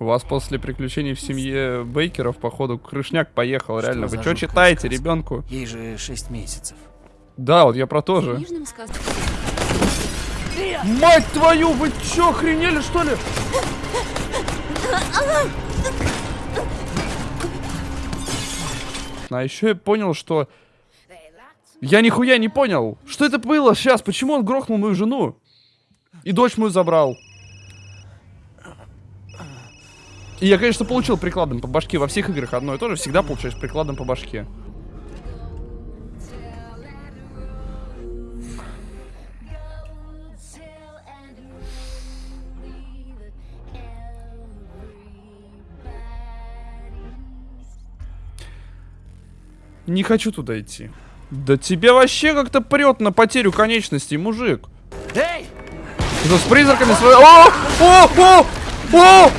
У вас после приключений в семье Бейкеров, походу, крышняк поехал, Что реально. Вы что читаете, сказка? ребенку? Ей же 6 месяцев. Да, вот я про то же. Мать твою, вы чё, охренели, что ли? А еще я понял, что... Я нихуя не понял. Что это было сейчас? Почему он грохнул мою жену? И дочь мою забрал. И я, конечно, получил прикладом по башке. Во всех играх одно и то же. Всегда получаешь прикладом по башке. Не хочу туда идти. Да тебе вообще как-то прет на потерю конечностей, мужик. Эй! Что, с призраками свои... О! О! О! О!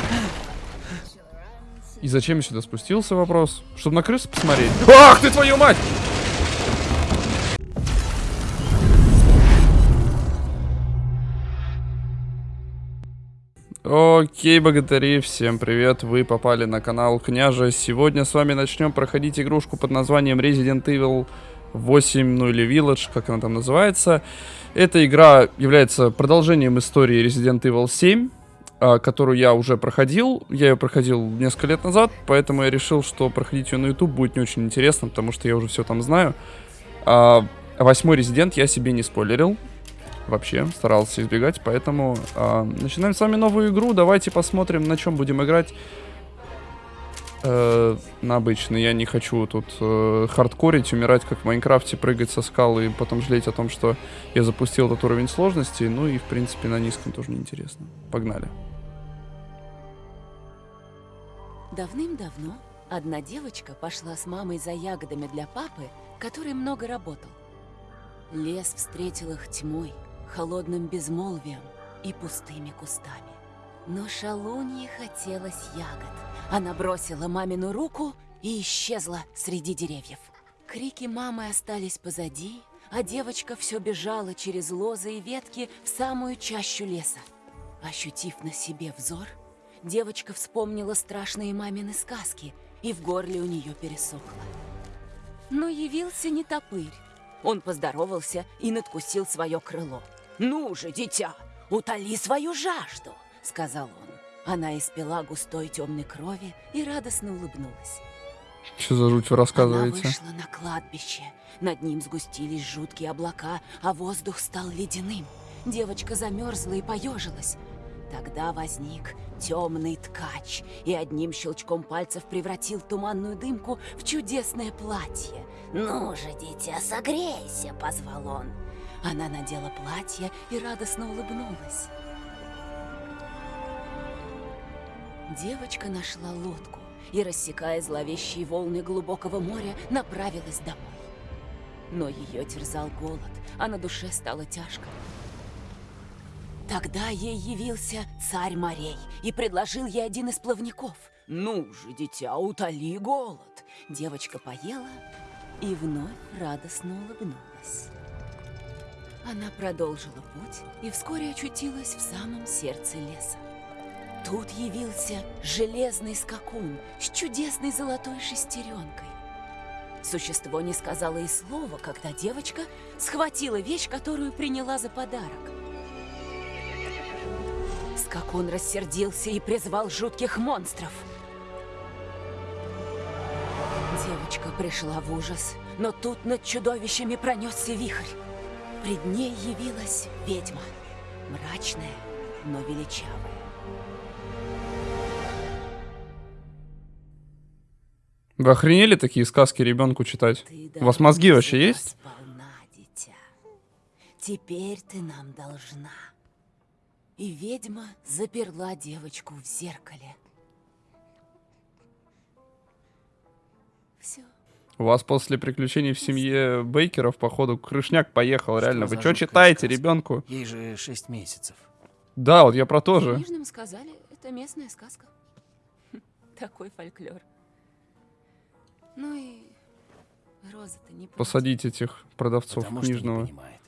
И зачем я сюда спустился, вопрос? Чтобы на крысу посмотреть? Ах ты твою мать! Окей, богатыри, всем привет, вы попали на канал Княжа. Сегодня с вами начнем проходить игрушку под названием Resident Evil 8, ну или Village, как она там называется. Эта игра является продолжением истории Resident Evil 7, а, которую я уже проходил. Я ее проходил несколько лет назад, поэтому я решил, что проходить ее на YouTube будет не очень интересно, потому что я уже все там знаю. А, восьмой Resident я себе не спойлерил. Вообще, старался избегать, поэтому а, начинаем с вами новую игру. Давайте посмотрим, на чем будем играть. Э, на обычный. Я не хочу тут э, хардкорить, умирать как в Майнкрафте, прыгать со скалы и потом жалеть о том, что я запустил этот уровень сложности. Ну и, в принципе, на низком тоже неинтересно. Погнали. Давным-давно одна девочка пошла с мамой за ягодами для папы, который много работал. Лес встретил их тьмой, холодным безмолвием и пустыми кустами. Но шалунье хотелось ягод. Она бросила мамину руку и исчезла среди деревьев. Крики мамы остались позади, а девочка все бежала через лозы и ветки в самую чащу леса. Ощутив на себе взор, девочка вспомнила страшные мамины сказки, и в горле у нее пересохло. Но явился не топырь. Он поздоровался и надкусил свое крыло. «Ну же, дитя, утоли свою жажду!» — сказал он. Она испила густой темной крови и радостно улыбнулась. Что за жуть вы Она рассказываете? вышла на кладбище. Над ним сгустились жуткие облака, а воздух стал ледяным. Девочка замерзла и поежилась. Тогда возник темный ткач и одним щелчком пальцев превратил туманную дымку в чудесное платье. «Ну же, дитя, согрейся!» — позвал он. Она надела платье и радостно улыбнулась. Девочка нашла лодку и, рассекая зловещие волны глубокого моря, направилась домой. Но ее терзал голод, а на душе стало тяжко. Тогда ей явился царь морей и предложил ей один из плавников. «Ну же, дитя, утоли голод!» Девочка поела и вновь радостно улыбнулась. Она продолжила путь и вскоре очутилась в самом сердце леса. Тут явился железный скакун с чудесной золотой шестеренкой. Существо не сказала и слова, когда девочка схватила вещь, которую приняла за подарок. Скакун рассердился и призвал жутких монстров. Девочка пришла в ужас, но тут над чудовищами пронесся вихрь. Пред ней явилась ведьма, мрачная, но величавая. Вы охренели такие сказки ребенку читать? Ты У вас мозги вообще есть? сполна, дитя. Теперь ты нам должна. И ведьма заперла девочку в зеркале. Все. У вас после приключений в семье Бейкеров, походу, крышняк поехал, Что реально. Вы что читаете, сказка? ребенку? Ей же 6 месяцев. Да, вот я про то же. Книжным сказали, это местная сказка. Такой фольклор. Ну и Роза-то не. Посадить этих продавцов Потому что не книжного. понимает.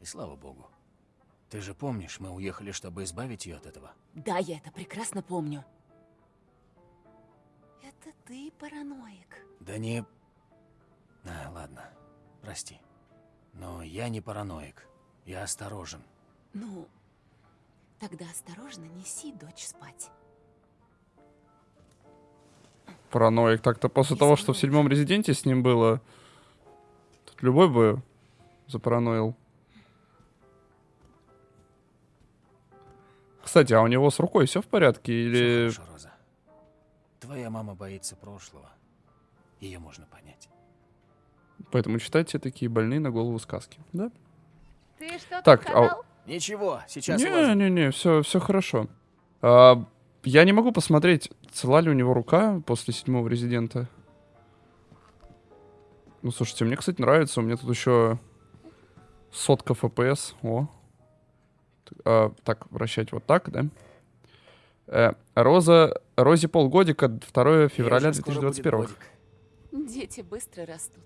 И слава богу. Ты же помнишь, мы уехали, чтобы избавить ее от этого? Да, я это прекрасно помню. Это ты параноик. Да не... А, ладно, прости. Но я не параноик. Я осторожен. Ну, тогда осторожно неси дочь спать. Параноик. Так-то после того, что в седьмом резиденте с ним было, тут любой бы запараноил. Кстати, а у него с рукой все в порядке? Или... хорошо, Роза. Твоя мама боится прошлого. Ее можно понять. Поэтому читайте такие больные на голову сказки, да? Ты что-то Так, а-? Ничего, сейчас. Не-не-не, все, все хорошо. А, я не могу посмотреть, цела ли у него рука после седьмого резидента. Ну, слушайте, мне, кстати, нравится. У меня тут еще сотка FPS. О. А, так, вращать вот так, да? Э, Роза, Розе полгодика, 2 февраля Ей уже скоро будет 2021. годик. Дети быстро растут.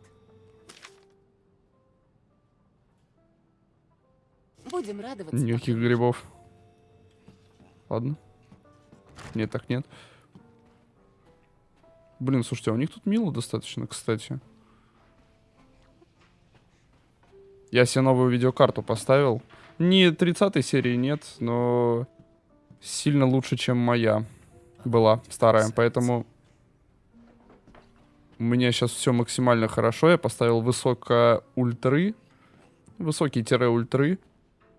Будем радоваться. Никаких грибов. Ладно. Нет, так нет. Блин, слушайте, а у них тут мило достаточно, кстати. Я себе новую видеокарту поставил. Не 30 серии нет, но сильно лучше, чем моя была старая. Поэтому у меня сейчас все максимально хорошо. Я поставил высоко ультры. Высокий тире ультры.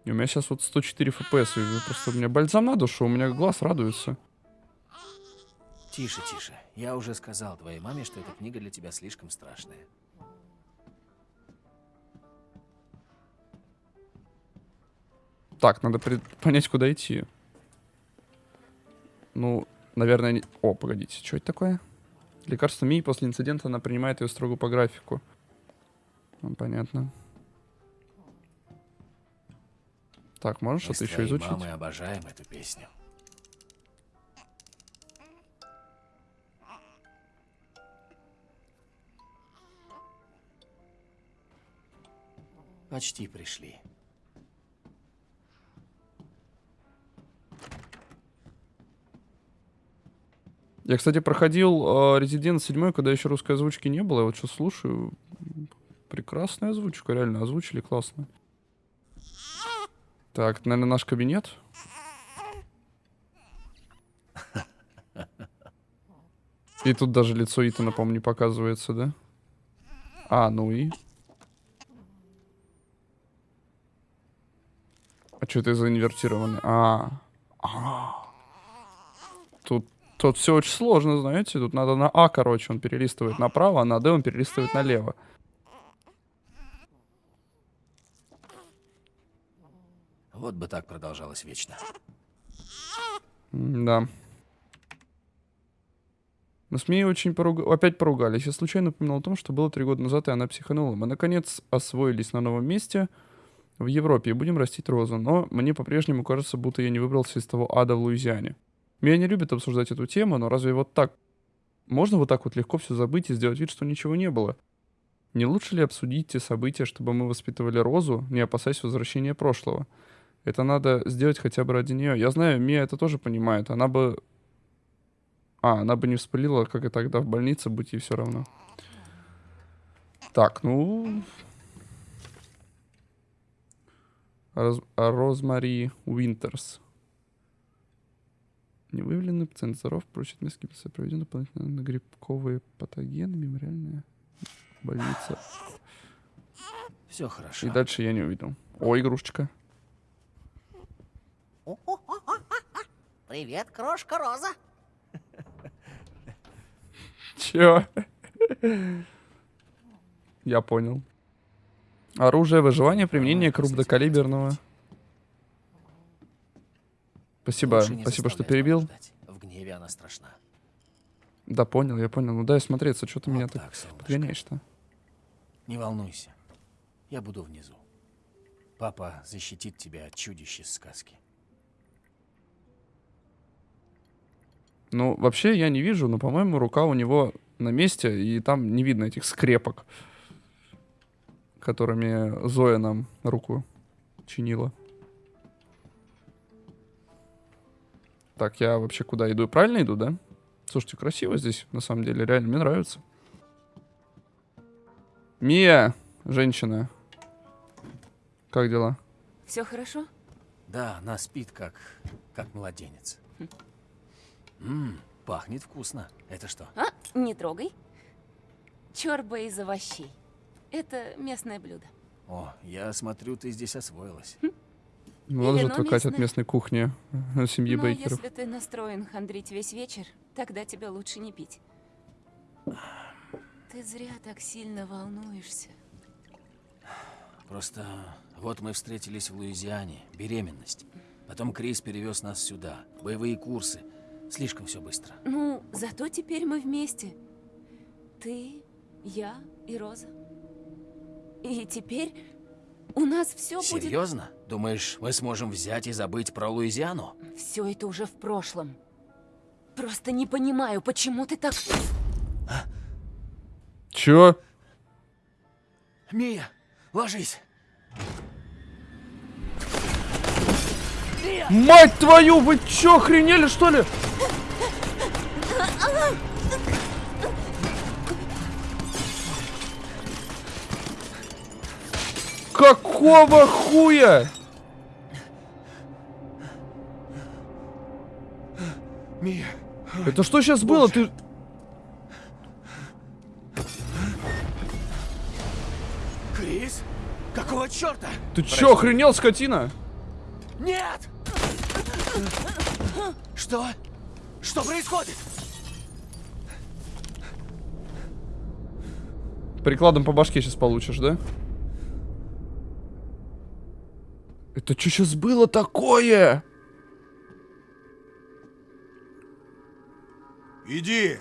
И у меня сейчас вот 104 FPS. И просто у меня бальзам на душу, у меня глаз радуется. Тише, тише. Я уже сказал твоей маме, что эта книга для тебя слишком страшная. Так, надо понять, куда идти. Ну, наверное... не- О, погодите, что это такое? Лекарство Мии после инцидента она принимает ее строго по графику. Ну, понятно. Так, можешь Мы что-то еще изучить? мамой обожаем эту песню. Почти пришли. Я, кстати, проходил э, Resident 7, когда еще русской озвучки не было. Я вот сейчас слушаю. Прекрасная озвучка, реально озвучили классно. Так, наверное, наш кабинет. И тут даже лицо Итана, по-моему, не показывается, да? А, ну и? А что это за инвертированный? А, а. Тут, тут все очень сложно, знаете. Тут надо на А, короче, он перелистывает направо, а на Д он перелистывает налево. Вот бы так продолжалось вечно. Да. Мы с Мией очень поруга- опять поругались. Я случайно упомянул о том, что было три года назад, и она психанула. Мы, наконец, освоились на новом месте в Европе и будем растить розу. Но мне по-прежнему кажется, будто я не выбрался из того ада в Луизиане. Меня не любят обсуждать эту тему, но разве вот так... Можно вот так вот легко все забыть и сделать вид, что ничего не было? Не лучше ли обсудить те события, чтобы мы воспитывали розу, не опасаясь возвращения прошлого? Это надо сделать хотя бы ради нее. Я знаю, Мия это тоже понимает. Она бы... А, она бы не вспылила, как и тогда в больнице, будь ей все равно. Так, ну... Роз... а Розмари Уинтерс. Не выявлены, пациент здоров, прочит несколько часов проведен дополнительно на грибковые патогены, мемориальная больница. Все хорошо. И дальше я не увидел. О, игрушечка. Привет, крошка Роза. Чё? Я понял. Оружие выживания, применение крупнокалиберного. Спасибо, спасибо, что перебил. В гневе она страшна. Да, понял, я понял. Ну дай смотреться, что ты меня Вот так так, солнышко. подгоняешь-то. Не волнуйся. Я буду внизу. Папа защитит тебя от чудищ из сказки. Ну, вообще я не вижу, но, по-моему, рука у него на месте, и там не видно этих скрепок, которыми Зоя нам руку чинила. Так, я вообще куда иду? Правильно иду, да? Слушайте, красиво здесь, на самом деле, реально, мне нравится. Мия, женщина. Как дела? Все хорошо? Да, она спит как... как младенец. Ммм, пахнет вкусно. Это что? А, не трогай. Чорба из овощей. Это местное блюдо. О, я смотрю, ты здесь освоилась. Ну, Надо же вино отвыкать от местной кухни э, семьи Но Бейкеров. если ты настроен хандрить весь вечер, тогда тебе лучше не пить. Ты зря так сильно волнуешься. Просто вот мы встретились в Луизиане, беременность. Потом Крис перевез нас сюда, боевые курсы. Слишком все быстро. Ну, зато теперь мы вместе. Ты, я и Роза. И теперь у нас все будет... Серьезно? Думаешь, мы сможем взять и забыть про Луизиану? Все это уже в прошлом. Просто не понимаю, почему ты так... Чё? Мия, ложись. Мать твою, вы чё, охренели, что ли? Какого хуя? Мия, Это что сейчас было? Ты... Крис? Какого черта? Ты чё, охренел, скотина? Нет! Что? Что происходит? Прикладом по башке сейчас получишь, да? Это что сейчас было такое? Иди!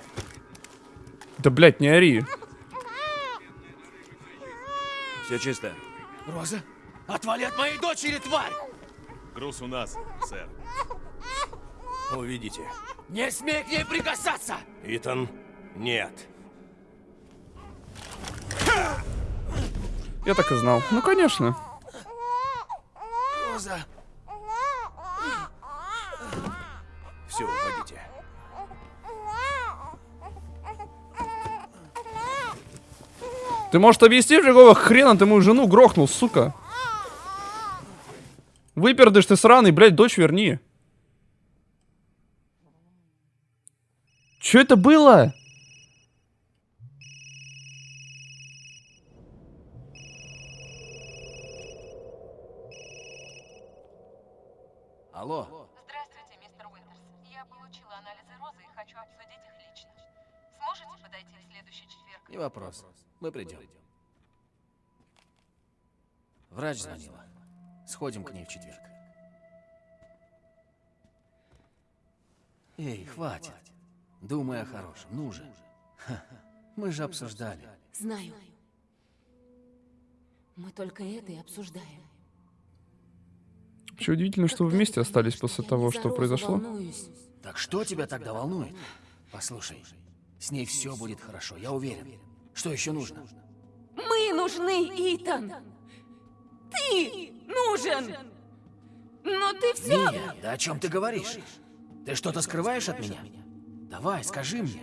Да, блядь, не ори. Все чисто. Роза, отвали от моей дочери, тварь! Груз у нас, сэр. Увидите. Не смей к ней прикасаться! Итан, нет. Я так и знал. Ну, конечно. Роза, Все, уходите. Ты, может, объяснишь, какого хрена ты мою жену грохнул, сука? Выпердыш ты сраный, блядь, дочь верни. Чё это было? Алло. Здравствуйте, мистер Уинтерс. Я получила анализы Розы и хочу обсудить их лично. Сможете подойти в следующий четверг? Не вопрос. Мы придем. Врач звонила. Сходим к ней в четверг. Эй, хватит. Думай о хорошем. Ну же. Ха, Мы же обсуждали. Знаю. Мы только это и обсуждаем. Вообще удивительно, что вы вместе остались после того, что произошло. Так что тебя тогда волнует? Послушай, с ней все будет хорошо, я уверен. Что еще нужно? Мы нужны, Итан! Ты нужен! Но ты все... Мия, да о чем ты говоришь? Ты что-то скрываешь от меня? Давай, скажи мне.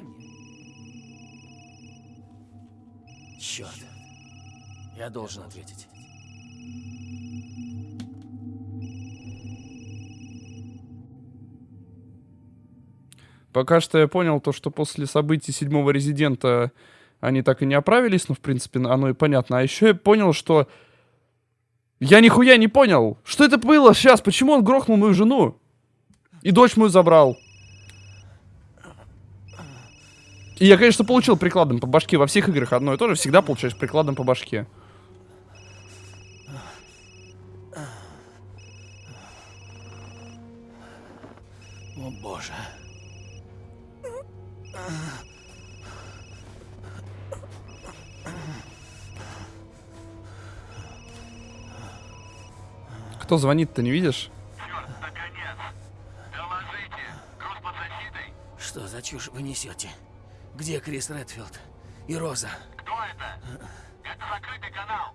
Черт. Я должен ответить. Пока что я понял то, что после событий седьмого резидента они так и не оправились, ну, в принципе, оно и понятно. А еще я понял, что... Я нихуя не понял. Что это было сейчас? Почему он грохнул мою жену? И дочь мою забрал. И я, конечно, получил прикладом по башке. Во всех играх одно и то же. Всегда получаешь прикладом по башке. О боже. Кто звонит-то, не видишь? Черт, наконец! Доложите! Груз под защитой? Что за чушь вы несете? Где Крис Редфилд? И Роза? Кто это? Это закрытый канал!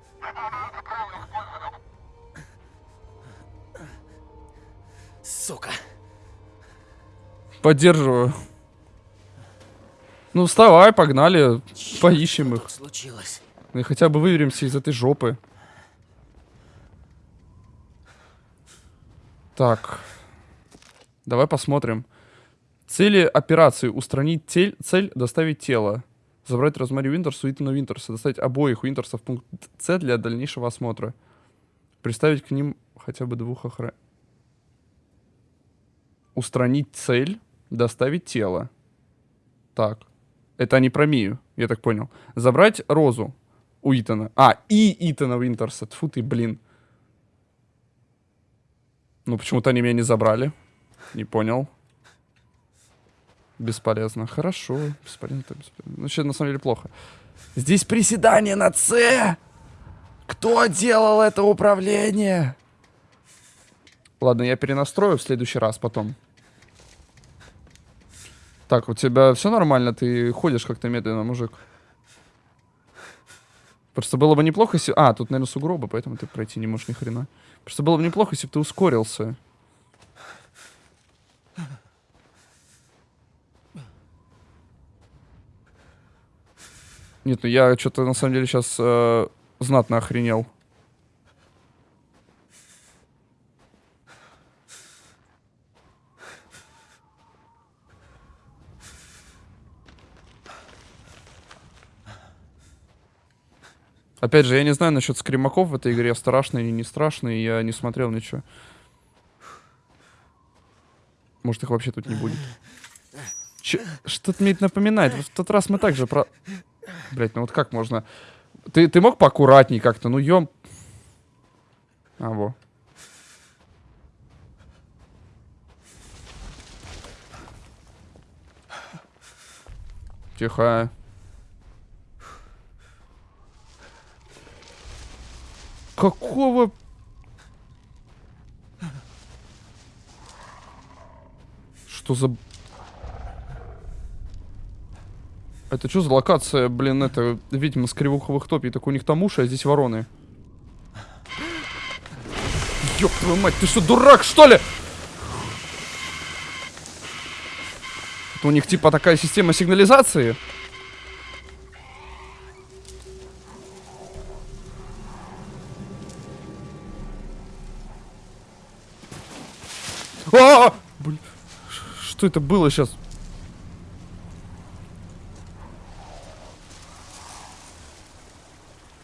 Сука. Поддерживаю. Ну, вставай, погнали. Поищем их. Случилось. И хотя бы выберемся из этой жопы. Так. Давай посмотрим. Цели операции. Устранить тель, цель, доставить тело. Забрать Розмари Уинтерс у Итана Винтерса. Доставить обоих Уинтерсов в пункт С для дальнейшего осмотра. Приставить к ним хотя бы двух охран... Устранить цель, доставить тело. Так. Это они про Мию, я так понял. Забрать Розу у Итана. А, и Итана Винтерса. Тьфу ты, блин. Ну, почему-то они меня не забрали. Не понял. Бесполезно. Хорошо. Бесполезно, бесполезно. Ну, сейчас на самом деле плохо. Здесь приседание на С! Кто делал это управление? Ладно, я перенастрою в следующий раз потом. Так, у тебя все нормально? Ты ходишь как-то медленно, мужик. Просто было бы неплохо, если... А, тут, наверное, сугробы, поэтому ты пройти не можешь ни хрена. Просто было бы неплохо, если бы ты ускорился. Нет, ну я что-то на самом деле сейчас э, знатно охренел. Опять же, я не знаю насчет скримаков в этой игре, страшные или не страшные, я не смотрел ничего. Может, их вообще тут не будет. Что-то мне это напоминает. В тот раз мы также про... Блять, ну вот как можно... Ты, ты мог поаккуратней как-то? Ну, ём... А, во. Тихо. Какого... Что за... Это что за локация, блин, это, видимо, с кривуховых топий. Так у них там уши, а здесь вороны. Ёб твою мать, ты что, дурак, что ли? Это у них типа такая система сигнализации? А! Блин, ш- что это было сейчас?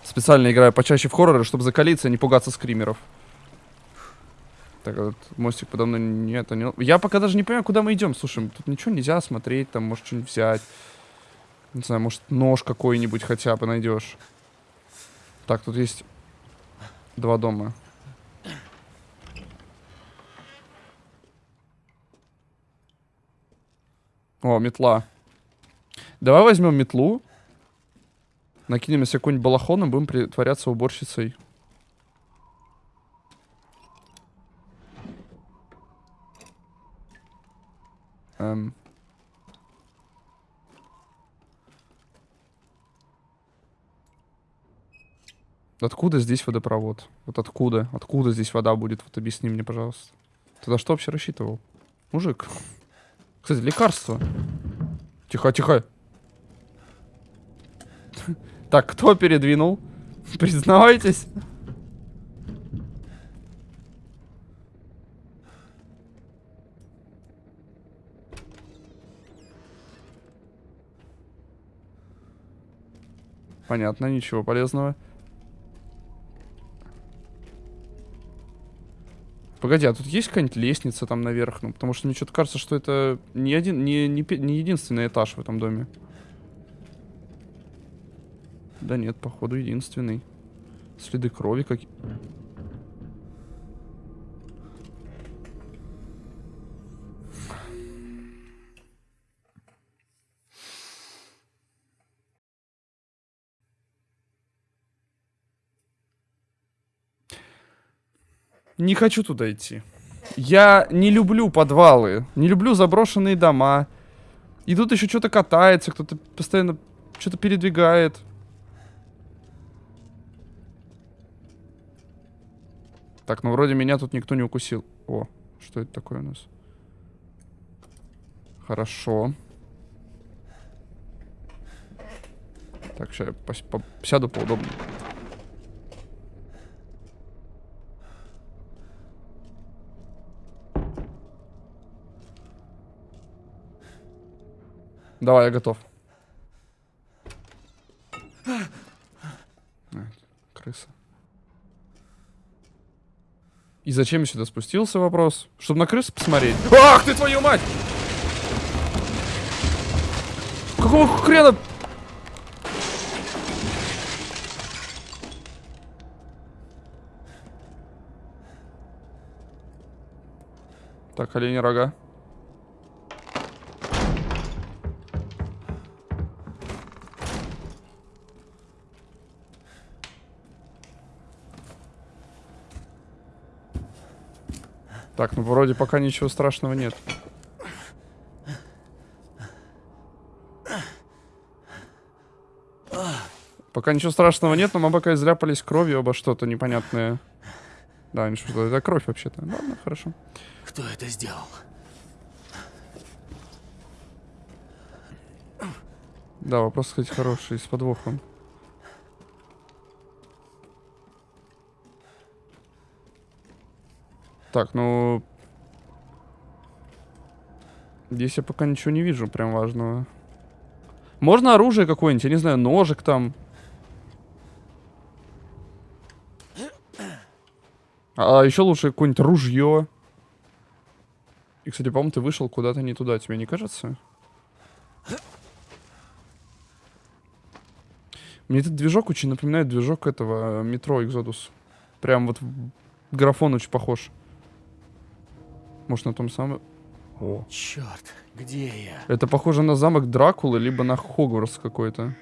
Специально играю почаще в хорроры, чтобы закалиться и не пугаться скримеров. Так, вот мостик подо мной нет, не... Я пока даже не понимаю, куда мы идем. Слушай, тут ничего нельзя смотреть, там, может, что-нибудь взять. Не знаю, может, нож какой-нибудь хотя бы найдешь. Так, тут есть два дома. О, метла. Давай возьмем метлу. Накинем себе какой-нибудь балахон и будем притворяться уборщицей. Эм. Откуда здесь водопровод? Вот откуда? Откуда здесь вода будет? Вот объясни мне, пожалуйста. Ты на что вообще рассчитывал? Мужик. Кстати, лекарство. Тихо, тихо. Так, кто передвинул? Признавайтесь. Понятно, ничего полезного. Погоди, а тут есть какая-нибудь лестница там наверх? Ну, потому что мне что-то кажется, что это не, один, не, не, не единственный этаж в этом доме. Да нет, походу единственный. Следы крови какие. Не хочу туда идти. Я не люблю подвалы, не люблю заброшенные дома. И тут еще что-то катается, кто-то постоянно что-то передвигает. Так, ну вроде меня тут никто не укусил. О, что это такое у нас? Хорошо. Так, сейчас я сяду поудобнее. Давай, я готов. А, крыса. И зачем я сюда спустился, вопрос? Чтобы на крысу посмотреть. Ах ты, твою мать! Какого хрена? Так, олени рога. Так, ну вроде пока ничего страшного нет. Пока ничего страшного нет, но мы пока изляпались кровью обо что-то непонятное. Да, ничего, что это кровь вообще-то. Ладно, хорошо. Кто это сделал? Да, вопрос, кстати, хороший, с подвохом. Так, ну... Здесь я пока ничего не вижу прям важного. Можно оружие какое-нибудь, я не знаю, ножик там. А еще лучше какое-нибудь ружье. И, кстати, по-моему, ты вышел куда-то не туда, тебе не кажется? Мне этот движок очень напоминает движок этого э, метро Exodus. Прям вот графон очень похож. Может, на том самом... О. Черт, где я? Это похоже на замок Дракулы, либо на Хогвартс какой-то.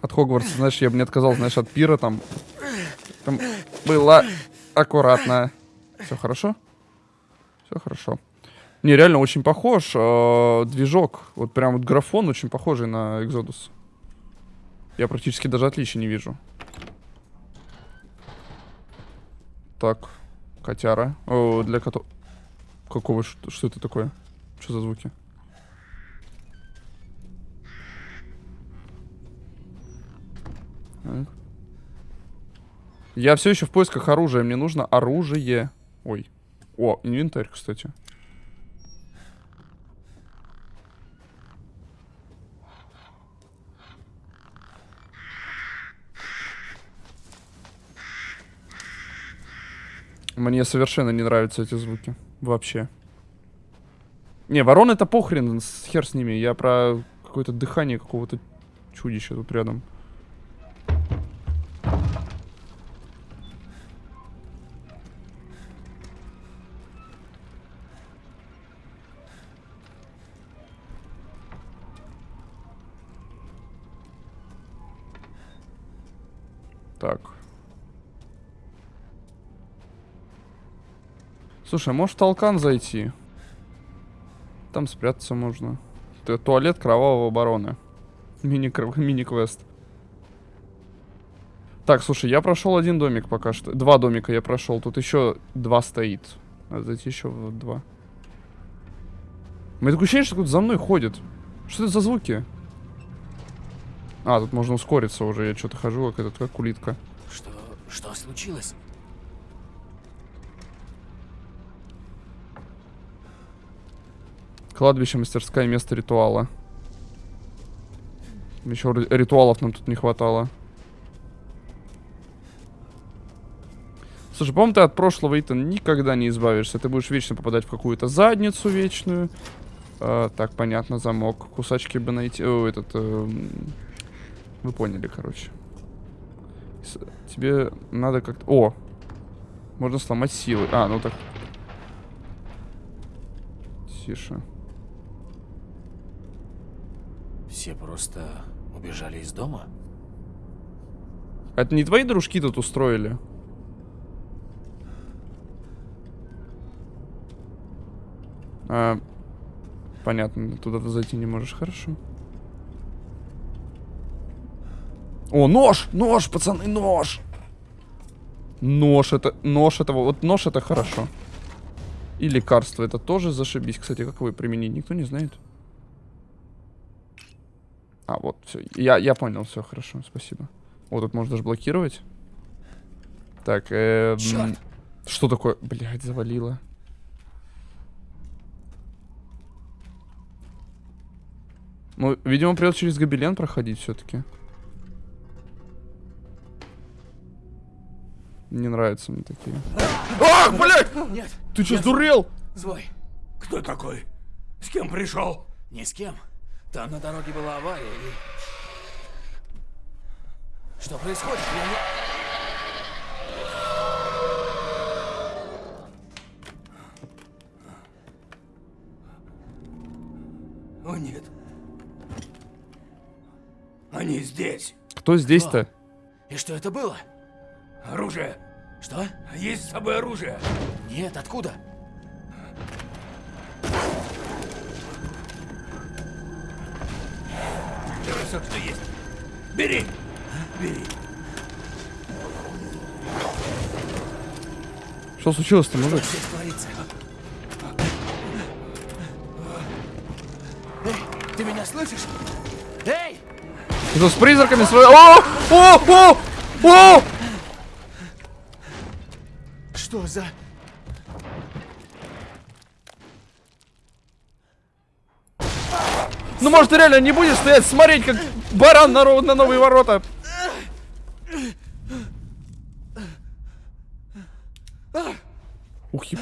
От Хогвартса, знаешь, я бы не отказал, знаешь, от пира там. Там было аккуратно. Все хорошо? Все хорошо. Не, реально очень похож. э, движок. Вот прям вот графон очень похожий на Exodus. Я практически даже отличия не вижу. Так, котяра. О, для котов. Какого? Что, что это такое? Что за звуки? Я все еще в поисках оружия. Мне нужно оружие. Ой. О, инвентарь, кстати. Мне совершенно не нравятся эти звуки. Вообще. Не, ворон это похрен, хер с ними. Я про какое-то дыхание какого-то чудища тут рядом. Так. Слушай, а можешь в толкан зайти? Там спрятаться можно. Т- Туалет кровавого барона. Мини-квест. Так, слушай, я прошел один домик пока что. Два домика я прошел. Тут еще два стоит. Надо зайти еще в два. У меня такое ощущение, что кто-то за мной ходит. Что это за звуки? А, тут можно ускориться уже. Я что-то хожу, как этот, как улитка. Что, что случилось? Кладбище, мастерская, место ритуала. Еще ри- ритуалов нам тут не хватало. Слушай, по-моему, ты от прошлого, Итан, никогда не избавишься. Ты будешь вечно попадать в какую-то задницу вечную. А, так, понятно, замок. Кусачки бы найти. О, этот... эм, Вы поняли, короче. Тебе надо как-то... О! Можно сломать силы. А, ну так... Тише. Все просто убежали из дома? Это не твои дружки тут устроили? А, понятно, туда ты зайти не можешь, хорошо. О, нож! Нож, пацаны, нож! Нож это, нож это, вот нож это хорошо. И лекарство. Это тоже зашибись. Кстати, как его применить, никто не знает. А, вот, все. Я, я понял, все, хорошо, спасибо. Вот тут можно даже блокировать. Так, эм, Чёрт! Что такое? Блядь, завалило. Ну, видимо, придется через гобелен проходить все-таки. Не нравятся мне такие. Ах, блядь! Нет, Ты что, сдурел? злой. Кто такой? С кем пришел? Ни с кем. Там на дороге была авария и... Что происходит? Я не... О, нет. Они здесь. Кто здесь-то? И что это было? Оружие. Что? Есть с собой оружие. Нет, откуда? Все, что есть. Бери. Бери. Что случилось-то, мужик? Здесь творится. Эй, ты меня слышишь? Эй! Ты с призраками свои... О! О! О! О! Что за... может, ты реально не будешь стоять, смотреть, как баран на, на новые ворота? Ух, еб-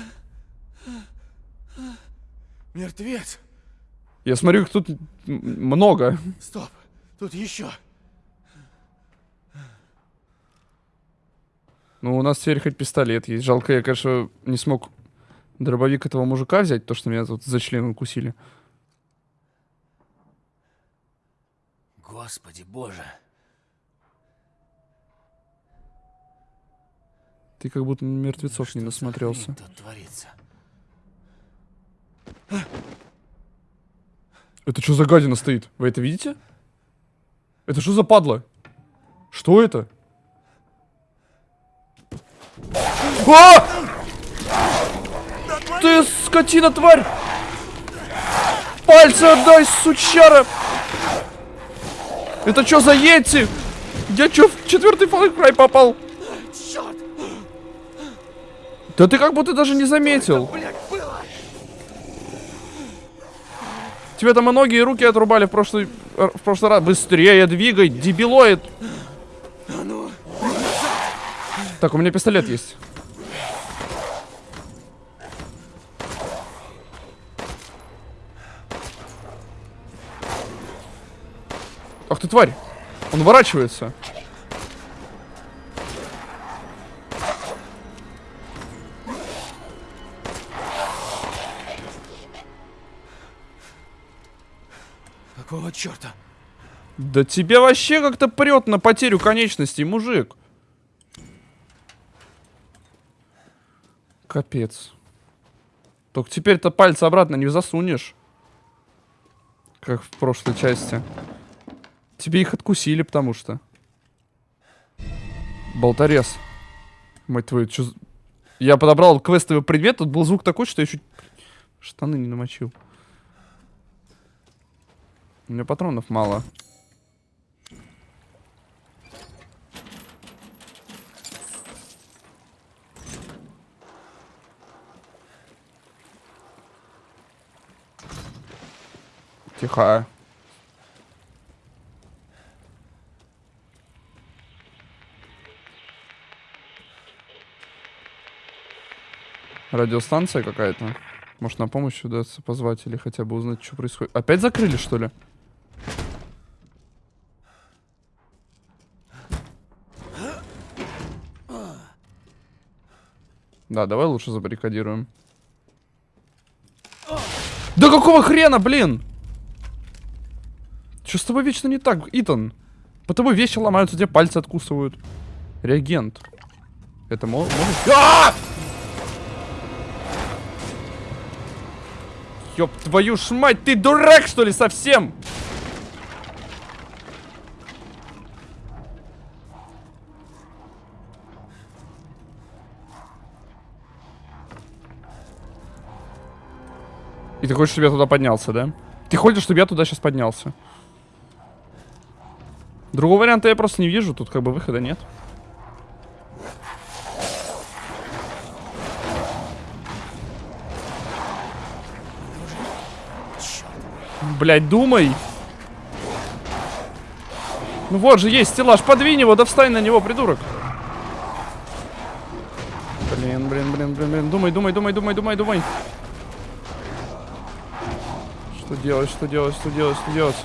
Мертвец! Я смотрю, их тут много. Стоп! Тут еще! Ну, у нас теперь хоть пистолет есть. Жалко, я, конечно, не смог дробовик этого мужика взять, то, что меня тут за член укусили. Господи боже! Ты как будто мертвецов не Что за насмотрелся. тут творится? Это что за гадина стоит? Вы это видите? Это что за падла? Что это? А! Ты скотина, тварь! Пальцы отдай, сучара! Это что за йети? Я что, в четвертый Far попал? Черт! Да ты как будто даже не заметил. Тебе там и ноги, и руки отрубали в прошлый, в прошлый раз. Быстрее двигай, дебилоид. Так, у меня пистолет есть. Ах ты тварь! Он уворачивается. Какого черта? Да тебе вообще как-то прет на потерю конечностей, мужик. Капец. Только теперь-то пальцы обратно не засунешь. Как в прошлой части. Тебе их откусили, потому что. Болторез. Мать твою, за- Я подобрал квестовый предмет, тут был звук такой, что я чуть штаны не намочил. У меня патронов мало. Тихо. Радиостанция какая-то. Может на помощь удастся позвать или хотя бы узнать, что происходит. Опять закрыли, что ли? Да, давай лучше забаррикадируем. Да какого хрена, блин? Что с тобой вечно не так, Итан? По тобой вещи ломаются, тебе пальцы откусывают. Реагент. Это мо- может... А! Ёб твою ж мать, ты дурак, что ли, совсем? И ты хочешь, чтобы я туда поднялся, да? Ты хочешь, чтобы я туда сейчас поднялся? Другого варианта я просто не вижу. Тут как бы выхода нет. Блять, думай. Ну вот же есть стеллаж. Подвинь его, да встань на него, придурок. Блин, блин, блин, блин, блин. Думай, думай, думай, думай, думай, думай. Что делать, что делать, что делать, что делать?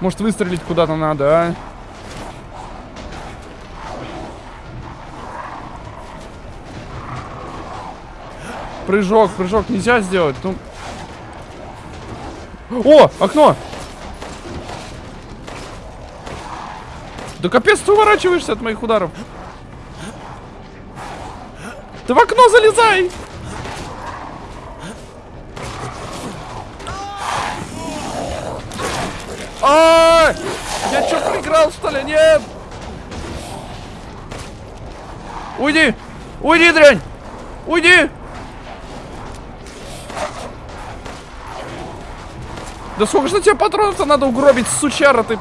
Может выстрелить куда-то надо, а? Прыжок, прыжок нельзя сделать. Ну... О, окно! Да капец, ты уворачиваешься от моих ударов. Ты в окно залезай! А, Я что, проиграл, что ли? Нет! Уйди! Уйди, дрянь! Уйди! Да сколько же тебе патронов-то надо угробить, сучара ты?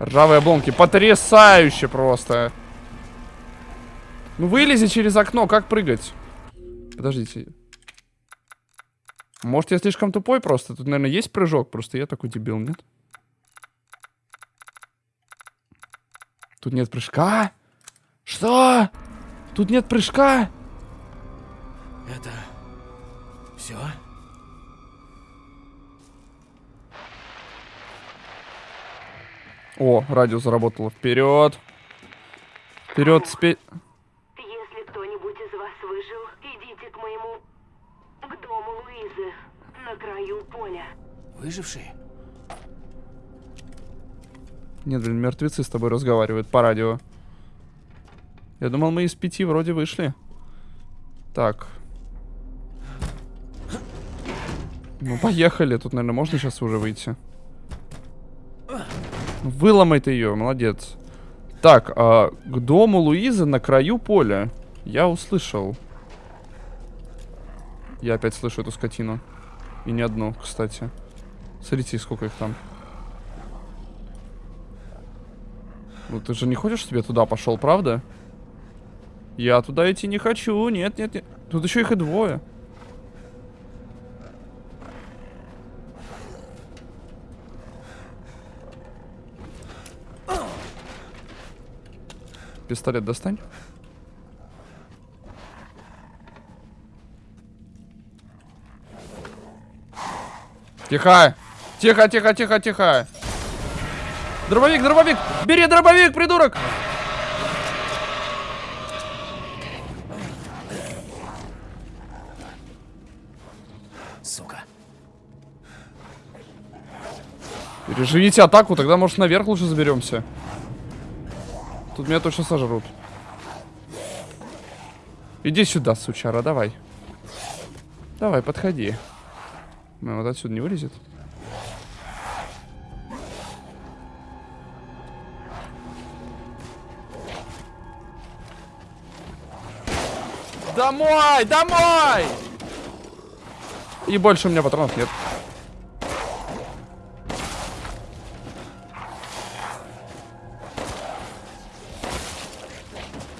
Ржавые обломки. Потрясающе просто. Ну вылези через окно, как прыгать? Подождите. Может, я слишком тупой просто? Тут, наверное, есть прыжок, просто я такой дебил, нет? Тут нет прыжка? Что? Тут нет прыжка? Это... Все? О, радио заработало. Вперед. Вперед, спе... Если кто-нибудь из вас выжил, идите к моему... к дому Луизы, на краю поля. Выжившие? Нет, блин, мертвецы с тобой разговаривают по радио. Я думал, мы из пяти вроде вышли. Так. Ну, поехали. Тут, наверное, можно сейчас уже выйти. Выломай ты ее, молодец. Так, а, к дому Луизы на краю поля. Я услышал. Я опять слышу эту скотину. И не одну, кстати. Смотрите, сколько их там. Ну ты же не хочешь, чтобы туда пошел, правда? Я туда идти не хочу. Нет, нет, нет. Тут еще их и двое. Пистолет достань. Тихо! Тихо, тихо, тихо, тихо! Дробовик, дробовик! Бери дробовик, придурок! Сука. Переживите атаку, тогда, может, наверх лучше заберемся. Тут меня точно сожрут. Иди сюда, сучара, давай. Давай, подходи. Ну, вот отсюда не вылезет. Домой! Домой! И больше у меня патронов нет.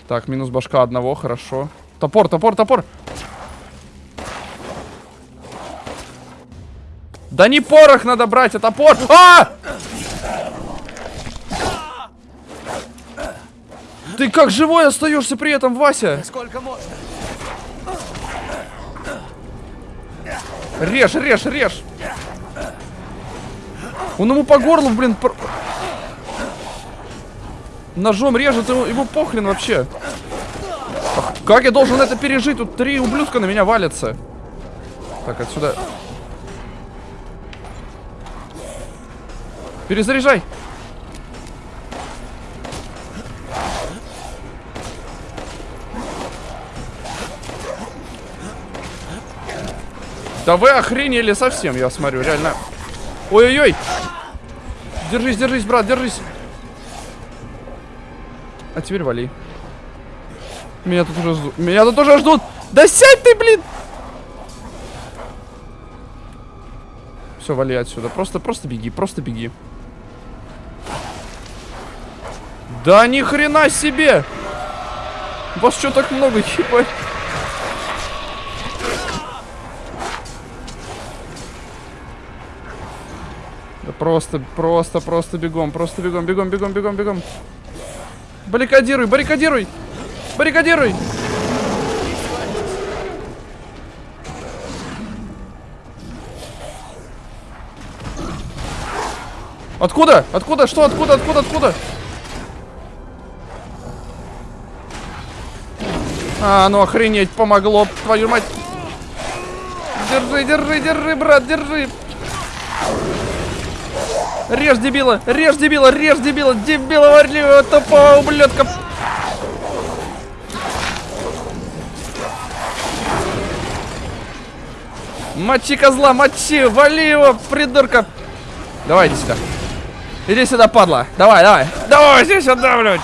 Так, минус башка одного, хорошо. Топор, топор, топор! Да не порох надо брать, а топор! А! Ты как живой остаешься при этом, Вася? Сколько можно? Режь, режь, режь. Он ему по горлу, блин. Ножом режет, ему, ему похрен вообще. Ах, как я должен это пережить? Тут три ублюдка на меня валятся. Так, отсюда. Перезаряжай. Да вы охренели совсем, я смотрю, реально. Ой-ой-ой. Держись, держись, брат, держись. А теперь вали. Меня тут уже ждут. Меня тут уже ждут. Да сядь ты, блин! Все, вали отсюда. Просто, просто беги, просто беги. Да ни хрена себе! Вас что так много, ебать? Да просто, просто, просто бегом, просто бегом, бегом, бегом, бегом, бегом. Баррикадируй, баррикадируй! Баррикадируй! Откуда? Откуда? Что? Откуда? Откуда? Откуда? А, ну охренеть, помогло, твою мать. Держи, держи, держи, брат, держи. Режь дебила, режь дебила, режь дебила, дебила варливого, тупого ублюдка. Мочи козла, мочи, вали его, придурка. Давай, иди сюда. Иди сюда, падла. Давай, давай. Давай, иди сюда, блядь.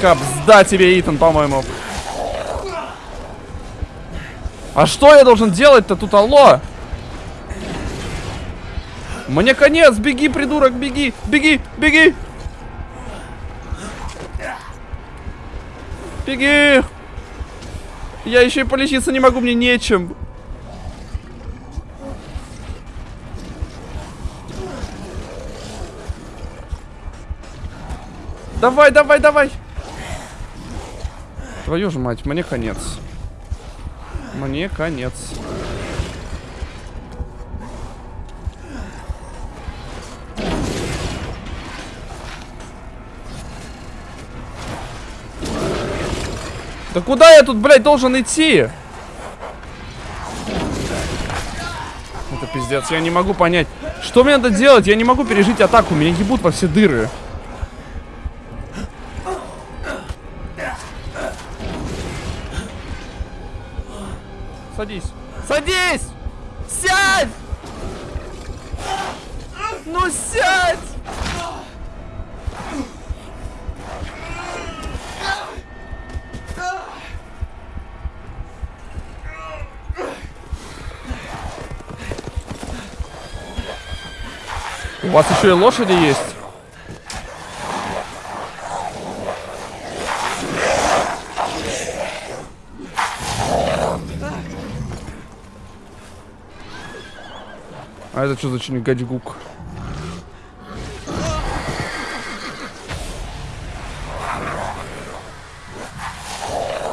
Капсда тебе, Итан, по-моему. А что я должен делать-то тут, алло? Мне конец, беги, придурок, беги, беги, беги. Беги. Я еще и полечиться не могу, мне нечем. Давай, давай, давай. Твою же мать, мне конец. Мне конец. Да куда я тут, блядь, должен идти? Это пиздец, я не могу понять. Что мне надо делать? Я не могу пережить атаку, меня ебут во все дыры. Садись. Садись! Сядь! Ну сядь! У вас еще и лошади есть? А это что за чингачгук?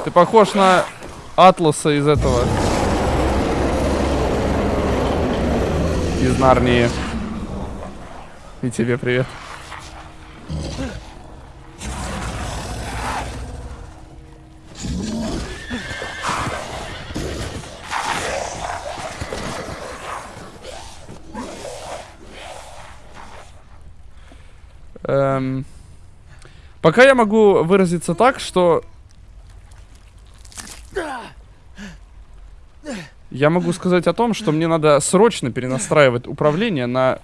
Ты похож на Атласа из этого. Из Нарнии. И тебе привет. Эм, пока я могу выразиться так, что... Я могу сказать о том, что мне надо срочно перенастраивать управление на...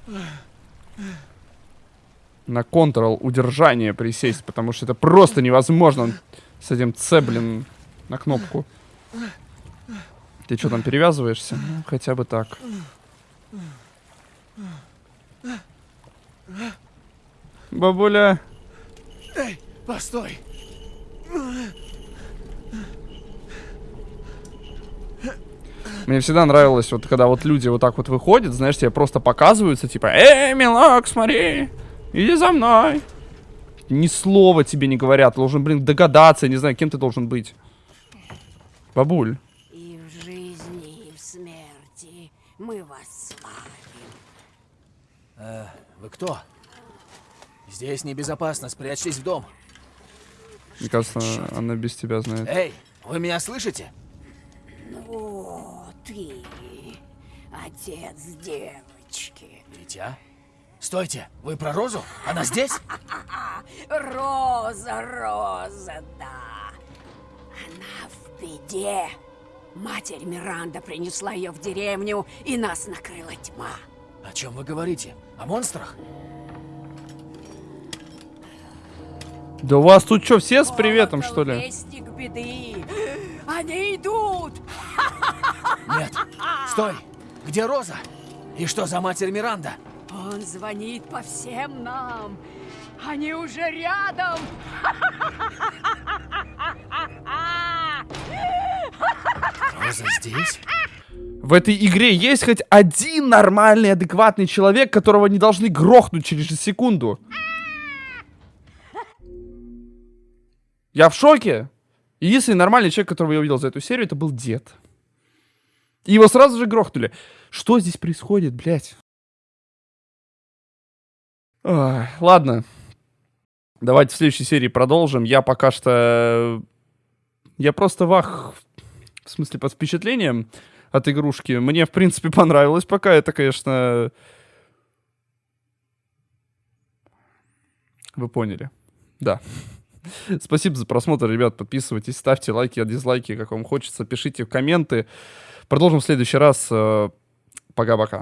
На Ctrl удержание присесть, потому что это просто невозможно с этим С, блин, на кнопку. Ты что там перевязываешься? Хотя бы так. Бабуля. Эй, постой! Мне всегда нравилось, вот когда вот люди вот так вот выходят, знаешь, тебе просто показываются, типа, эй, милок, смотри, иди за мной. Ни слова тебе не говорят, должен, блин, догадаться, не знаю, кем ты должен быть. Бабуль. И в жизни, и в смерти мы вас славим. Э, вы кто? Здесь небезопасно, спрячьтесь в дом. Мне кажется, она без тебя знает. Эй, вы меня слышите? О, ты, отец девочки. Дитя? Стойте, вы про Розу? Она здесь? Роза, Роза, да. Она в беде. Матерь Миранда принесла ее в деревню, и нас накрыла тьма. О чем вы говорите? О монстрах? Да у вас тут что, все с приветом, что ли? Беды. Они идут. Нет. Стой! Где Роза? И что за матерь Миранда? Он звонит по всем нам. Они уже рядом. Роза здесь? В этой игре есть хоть один нормальный, адекватный человек, которого не должны грохнуть через секунду. Я в шоке. Единственный нормальный человек, которого я увидел за эту серию, это был дед. Его сразу же грохнули. Что здесь происходит, блядь? Ой, ладно. Давайте в следующей серии продолжим. Я пока что... Я просто вах... В смысле, под впечатлением от игрушки. Мне, в принципе, понравилось пока. Это, конечно... Вы поняли. Да. Спасибо за просмотр, ребят. Подписывайтесь, ставьте лайки, дизлайки, как вам хочется. Пишите в комменты. Продолжим в следующий раз. Э, Пока-пока.